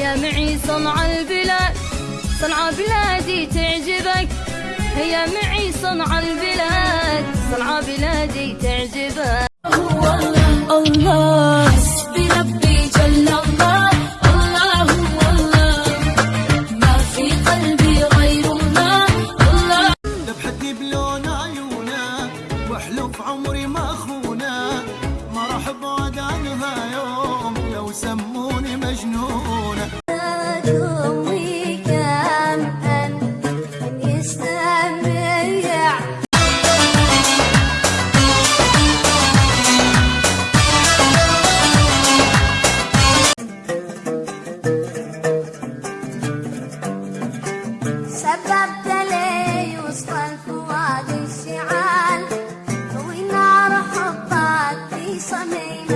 هيا معي صنع البلاد صنع بلادي تعجبك. هيا معي صنع البلاد صنع بلادي تعجبك. هو الله. الله. حسبي ربي جل الله واحلف عمري ما اخونا ما راح ابعد عنها يوم لو سموا سببت لي وسط الفؤاد الشعال ونار حبك في صميم